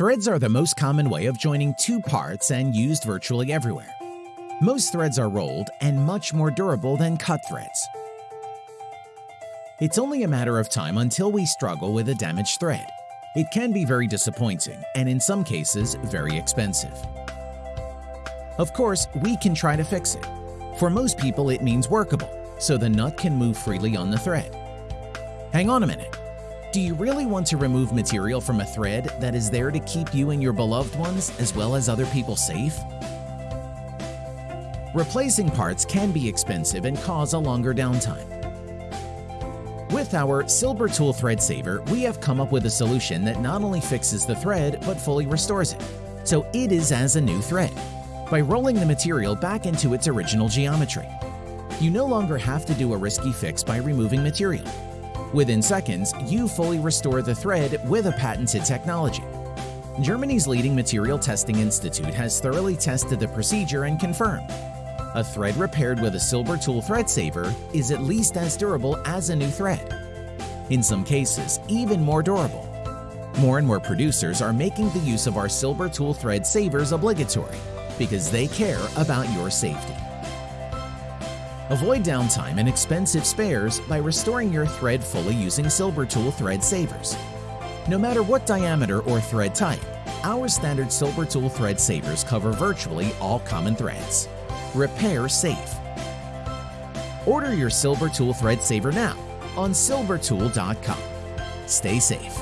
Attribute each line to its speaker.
Speaker 1: Threads are the most common way of joining two parts and used virtually everywhere. Most threads are rolled and much more durable than cut threads. It's only a matter of time until we struggle with a damaged thread. It can be very disappointing and in some cases very expensive. Of course, we can try to fix it. For most people it means workable, so the nut can move freely on the thread. Hang on a minute. Do you really want to remove material from a thread that is there to keep you and your beloved ones as well as other people safe? Replacing parts can be expensive and cause a longer downtime. With our Silber Tool Thread Saver, we have come up with a solution that not only fixes the thread but fully restores it, so it is as a new thread, by rolling the material back into its original geometry. You no longer have to do a risky fix by removing material. Within seconds, you fully restore the thread with a patented technology. Germany's leading material testing institute has thoroughly tested the procedure and confirmed a thread repaired with a Silber Tool Thread Saver is at least as durable as a new thread. In some cases, even more durable. More and more producers are making the use of our Silber Tool Thread Savers obligatory because they care about your safety. Avoid downtime and expensive spares by restoring your thread fully using Silber Tool Thread Savers. No matter what diameter or thread type, our standard Silber Tool Thread Savers cover virtually all common threads. Repair safe. Order your Silber Tool Thread Saver now on silbertool.com. Stay safe.